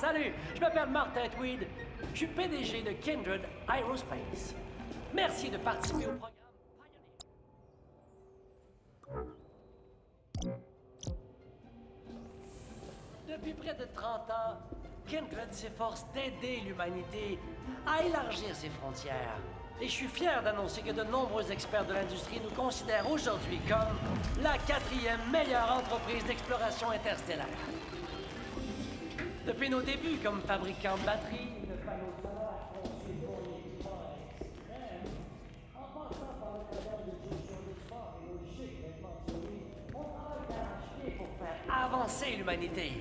Salut, je m'appelle Martin Tweed. Je suis PDG de Kindred Aerospace. Merci de participer au programme. Depuis près de 30 ans, Kindred s'efforce d'aider l'humanité à élargir ses frontières. Et je suis fier d'annoncer que de nombreux experts de l'industrie nous considèrent aujourd'hui comme la quatrième meilleure entreprise d'exploration interstellaire. Depuis nos débuts comme fabricant de batteries, de panneaux solaires avancer l'humanité.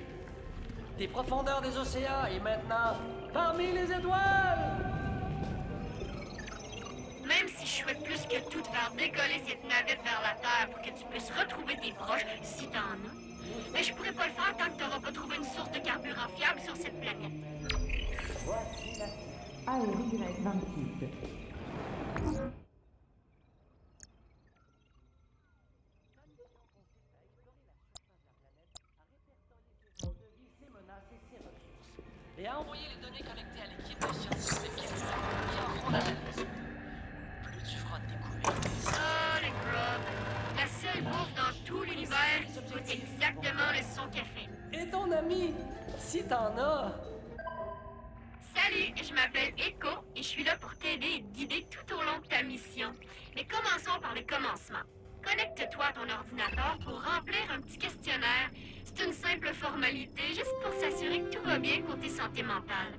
Des profondeurs des océans et maintenant parmi les étoiles! Même si je souhaite plus que tout de faire décoller cette navette vers la Terre pour que tu puisses retrouver tes proches, si t'en as. Mais je pourrais pas le faire tant que t'auras pas trouvé une source de carburant fiable sur cette planète. 26. Si t'en as, Salut, je m'appelle Echo et je suis là pour t'aider et te guider tout au long de ta mission. Mais commençons par le commencement. Connecte-toi à ton ordinateur pour remplir un petit questionnaire. C'est une simple formalité, juste pour s'assurer que tout va bien côté santé mentale.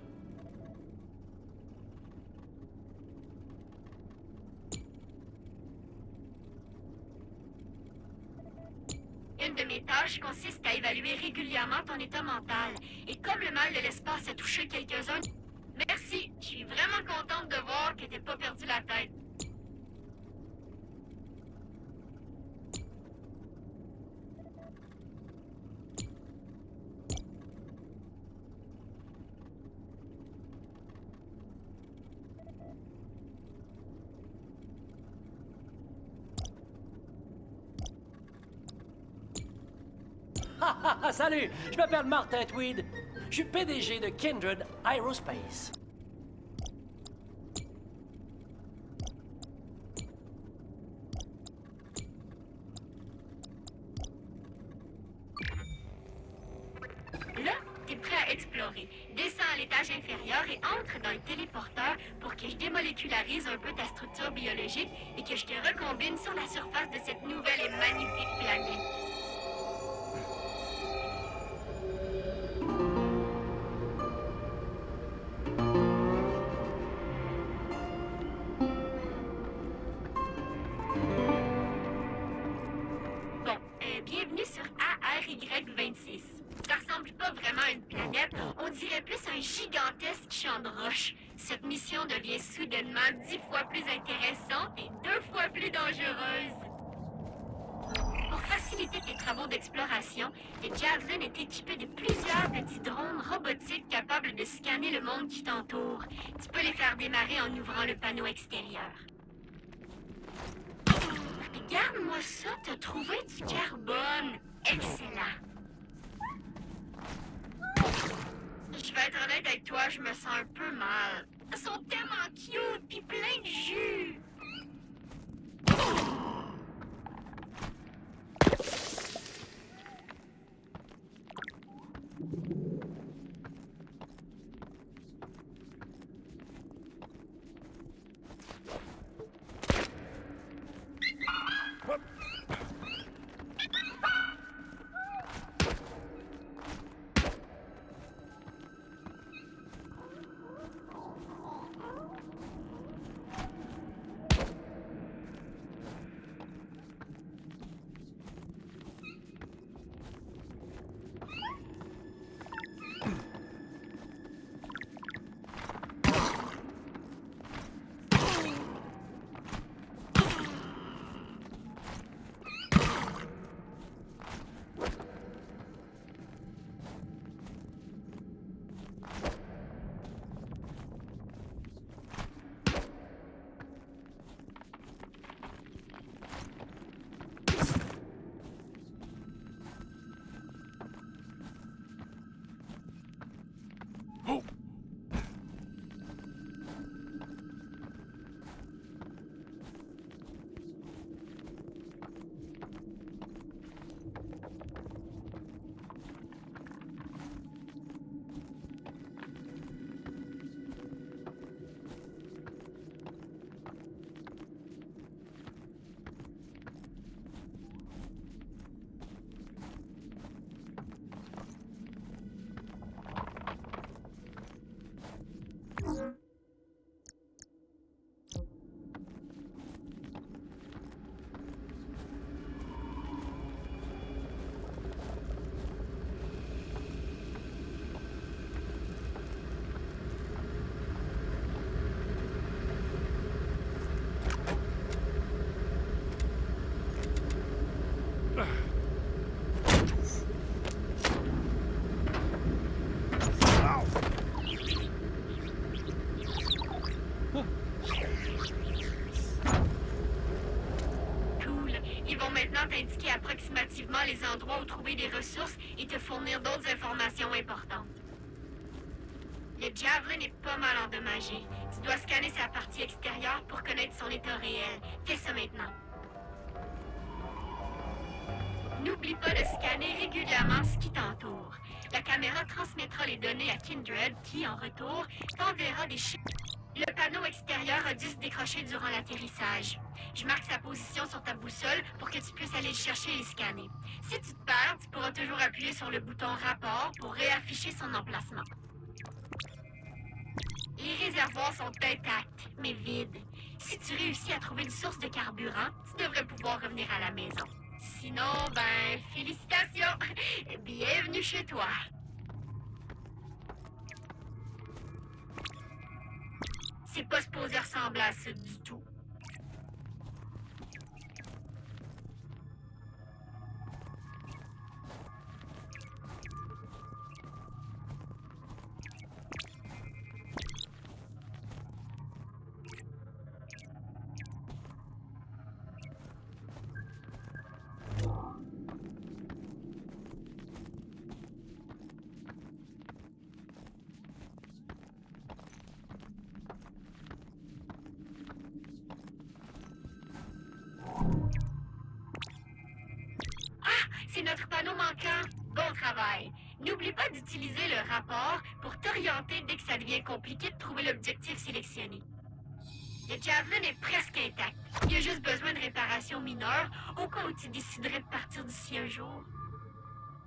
Mes tâches consiste à évaluer régulièrement ton état mental. Et comme le mal de l'espace a touché quelques-uns, merci. Je suis vraiment contente de voir que t'as pas perdu la tête. salut, je m'appelle Martin Tweed. Je suis PDG de Kindred Aerospace. Cette mission devient soudainement dix fois plus intéressante et deux fois plus dangereuse. Pour faciliter tes travaux d'exploration, les Javelin est équipé de plusieurs petits drones robotiques capables de scanner le monde qui t'entoure. Tu peux les faire démarrer en ouvrant le panneau extérieur. Regarde-moi ça, t'as trouvé du carbone. Excellent. Je vais être honnête avec toi, je me sens un peu mal. Ils sont tellement cute pis plein de jus. Ils vont maintenant t'indiquer approximativement les endroits où trouver des ressources et te fournir d'autres informations importantes. Le Javelin est pas mal endommagé. Tu dois scanner sa partie extérieure pour connaître son état réel. Fais ça maintenant. N'oublie pas de scanner régulièrement ce qui t'entoure. La caméra transmettra les données à Kindred qui, en retour, t'enverra des chiffres. Le panneau extérieur a dû se décrocher durant l'atterrissage. Je marque sa position sur ta boussole pour que tu puisses aller le chercher et le scanner. Si tu te perds, tu pourras toujours appuyer sur le bouton rapport pour réafficher son emplacement. Les réservoirs sont intacts, mais vides. Si tu réussis à trouver une source de carburant, tu devrais pouvoir revenir à la maison. Sinon, ben, félicitations! Bienvenue chez toi! C'est pas supposé ressembler à ça du tout. Notre panneau manquant. Bon travail. N'oublie pas d'utiliser le rapport pour t'orienter dès que ça devient compliqué de trouver l'objectif sélectionné. Le Javelin est presque intact. Il a juste besoin de réparations mineures au cas où tu déciderais de partir d'ici un jour.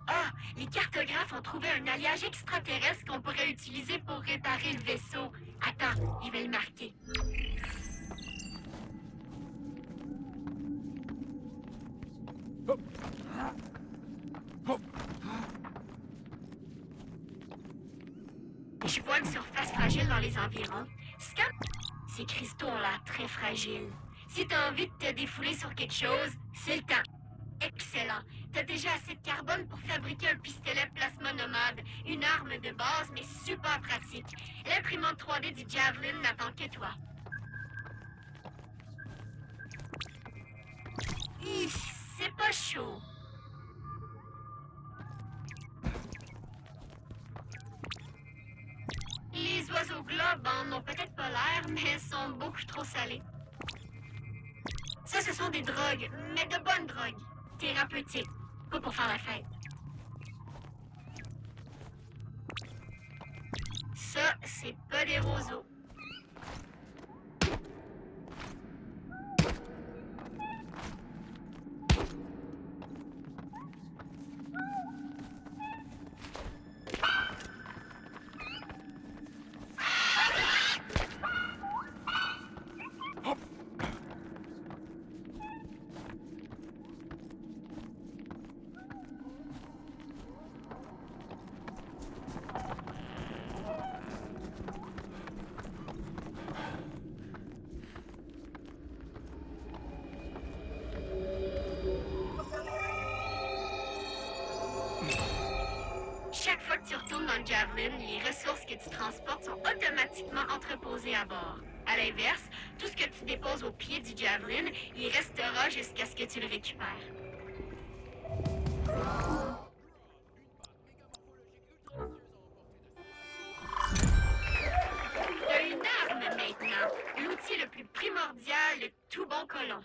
Ah, les cartographes ont trouvé un alliage extraterrestre qu'on pourrait utiliser pour réparer le vaisseau. Attends, je vais le marquer. Je vois une surface fragile dans les environs. Scan. Ces cristaux ont l'air très fragiles. Si t'as envie de te défouler sur quelque chose, c'est le temps. Excellent. T'as déjà assez de carbone pour fabriquer un pistolet plasma nomade. Une arme de base, mais super pratique. L'imprimante 3D du Javelin n'attend que toi. C'est pas chaud. Oiseaux globes en ont peut-être pas l'air, mais sont beaucoup trop salés. Ça, ce sont des drogues, mais de bonnes drogues. Thérapeutiques, pas pour faire la fête. Ça, c'est pas des roseaux. Les ressources que tu transportes sont automatiquement entreposées à bord. À l'inverse, tout ce que tu déposes au pied du Javelin, il restera jusqu'à ce que tu le récupères. T'as une arme maintenant. L'outil le plus primordial, le tout bon colon.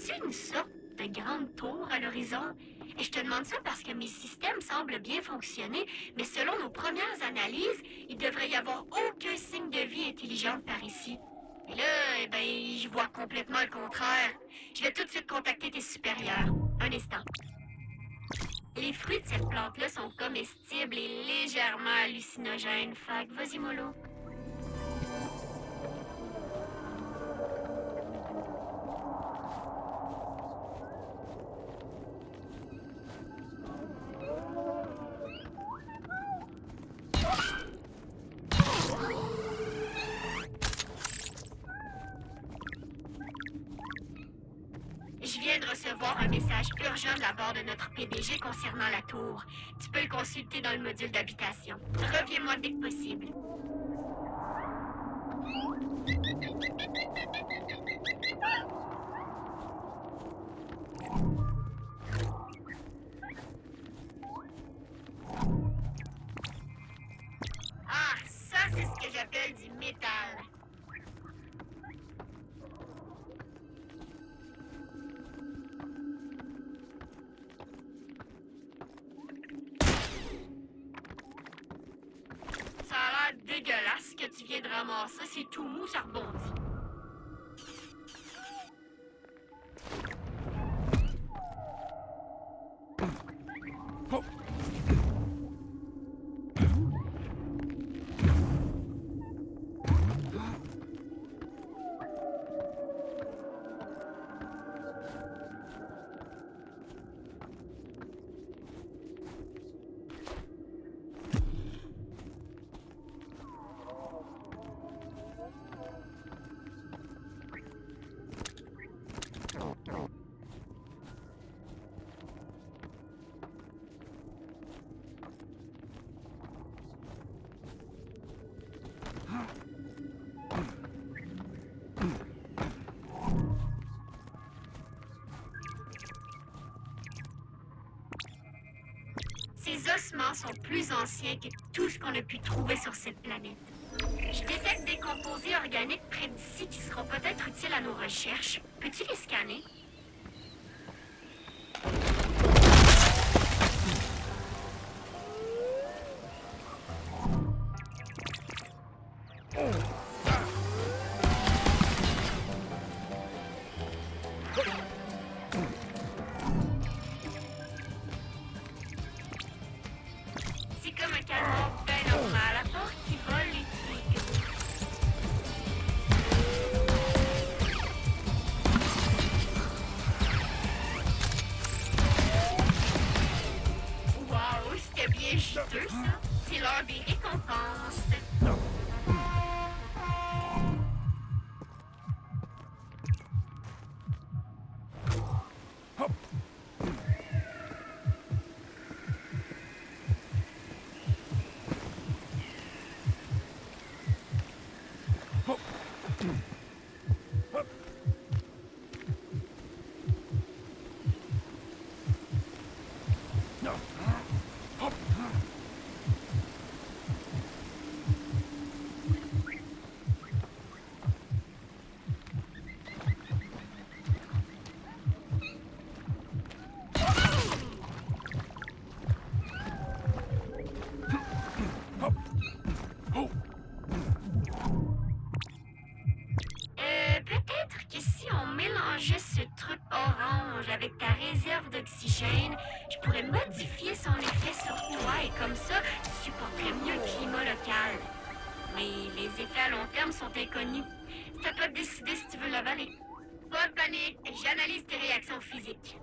Vois-tu une sorte de grande tour à l'horizon? Et je te demande ça parce que mes systèmes semblent bien fonctionner, mais selon nos premières analyses, il devrait y avoir aucun signe de vie intelligente par ici. Et là, eh ben, je vois complètement le contraire. Je vais tout de suite contacter tes supérieurs. Un instant. Les fruits de cette plante-là sont comestibles et légèrement hallucinogènes. Fait vas-y, mollo. Un message urgent de la part de notre PDG concernant la tour. Tu peux le consulter dans le module d'habitation. Reviens-moi dès que possible. Ramasser. C'est tout sont plus anciens que tout ce qu'on a pu trouver sur cette planète. Je détecte des composés organiques près d'ici qui seront peut-être utiles à nos recherches. Peux-tu les scanner? Bien juteux, ça. C'est l'heure des récompenses. l'accent physique.